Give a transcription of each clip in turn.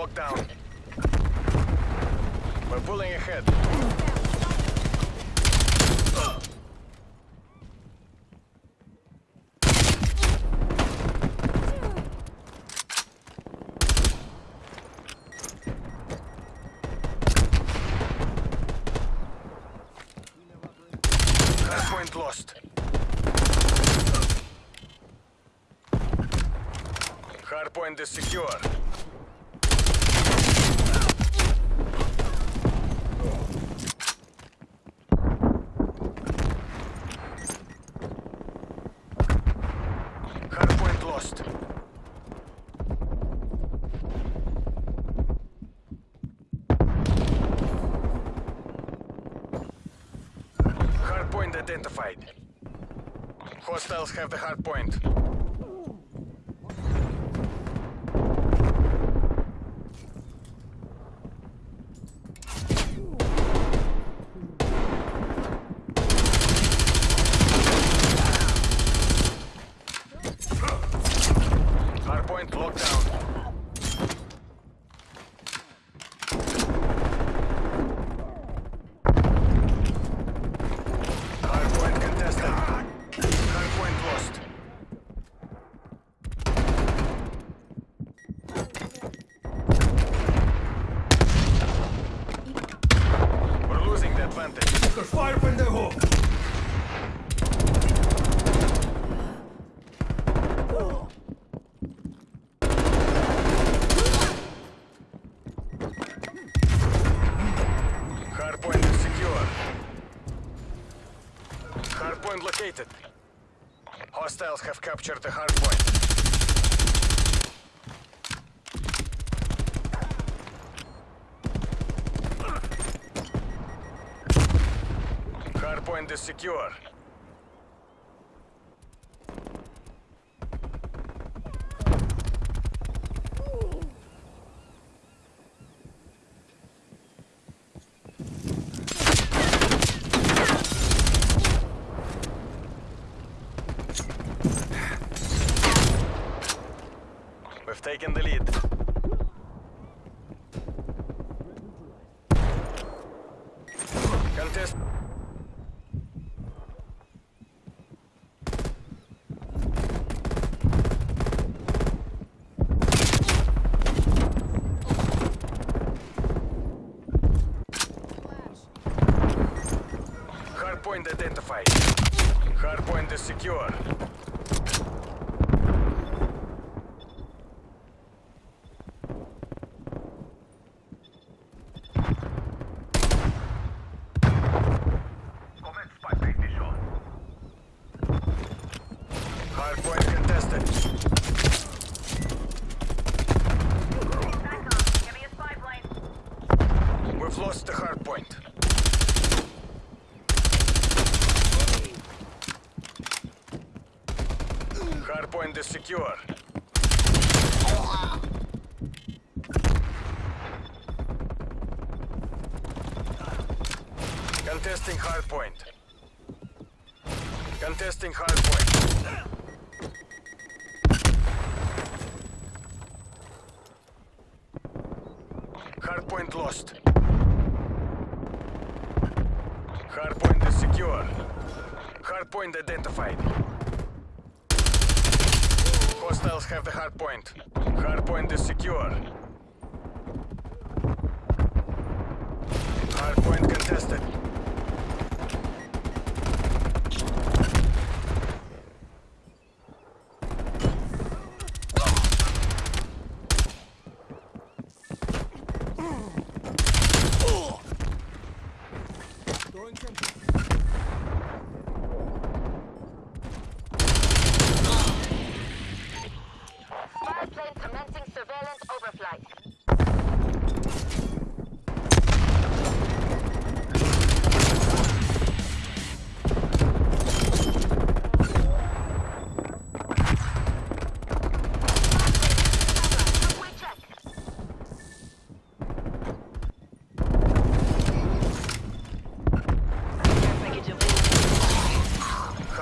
locked down. We're pulling ahead. Hardpoint lost. Hardpoint is secure. Hardpoint lost. Hardpoint identified. Hostiles have the hardpoint. Hardpoint locked down. Hardpoint contested. Hardpoint lost. We're losing the advantage. Fire, pendejo! Hardpoint is secure. Hardpoint located. Hostiles have captured the hardpoint. Hardpoint is secure. We've taken the lead. Hardpoint identified. Hardpoint is secure. Hardpoint contested. Give me a spy plane. We've lost the hardpoint. Hardpoint is secure. Contesting hardpoint. Contesting hardpoint. Hardpoint lost. Hardpoint is secure. Hardpoint identified. Hostiles have the hard point. Hard point is secure. Hard point contested.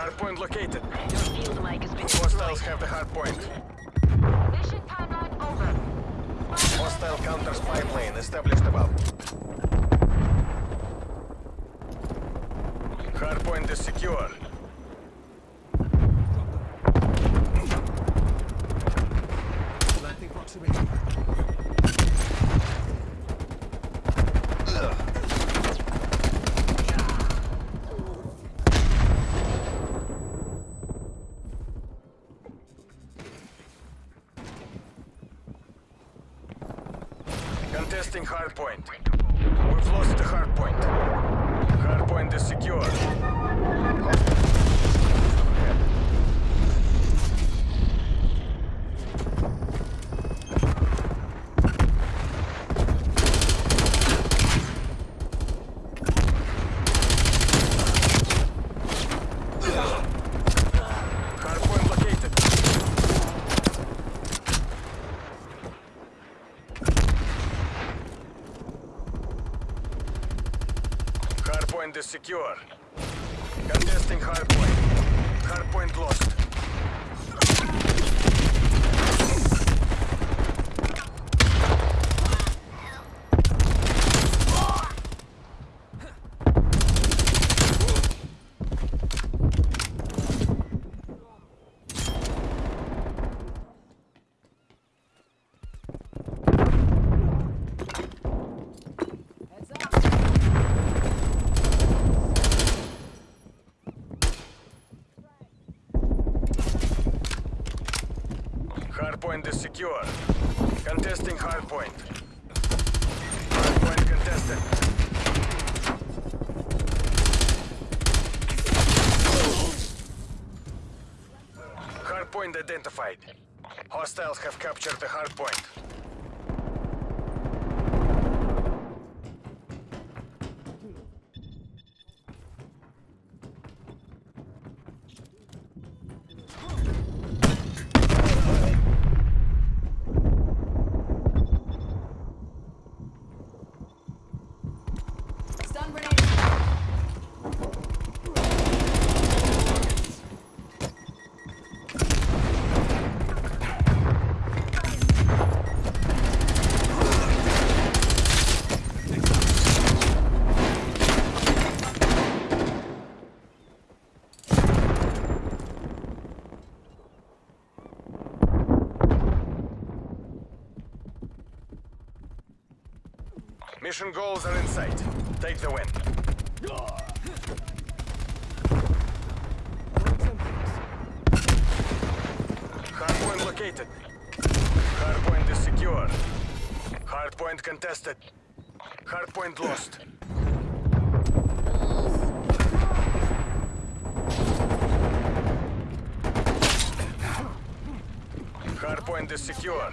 Hardpoint located. Your field mic has been Hostiles destroyed. have the hardpoint. Mission timeline over. Hostile counter spy plane established above. Hardpoint is secure. Contesting hardpoint. We've lost the hardpoint. Hardpoint is secure. Hardpoint located. Hardpoint is secure. Contesting hardpoint. Hardpoint lost. Hardpoint is secure. Contesting hardpoint. Hardpoint contested. Hardpoint identified. Hostiles have captured the hardpoint. Mission goals are in sight. Take the win. Hardpoint located. Hardpoint is secure. Hardpoint contested. Hardpoint lost. Hardpoint is secure.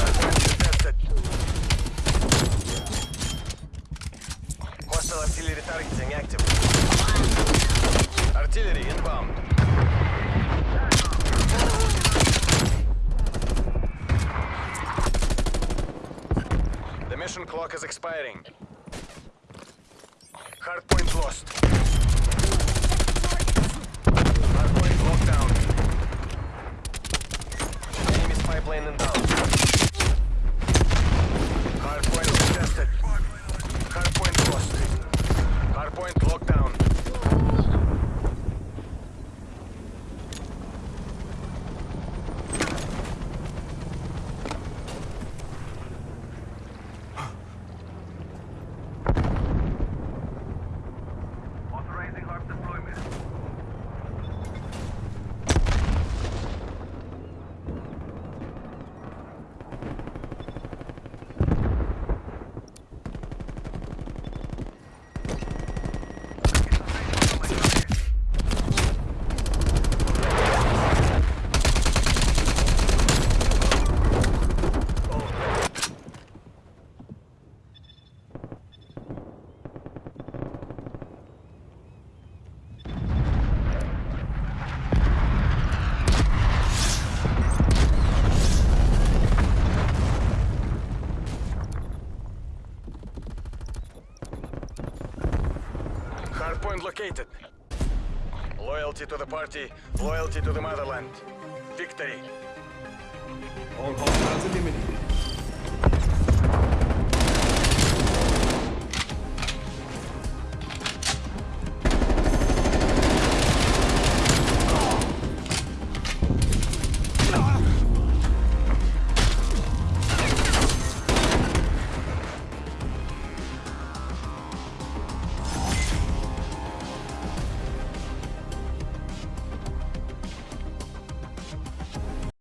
Hardpoint contested. Hostile artillery targeting active. Artillery inbound. The clock is expiring. Hardpoint lost. Hardpoint locked down. Enemy spy plane inbound. Hardpoint lost. Hardpoint locked down. Authorizing HARP deployment. Hardpoint located. Loyalty to the party, loyalty to the motherland. Victory. All hostiles eliminated.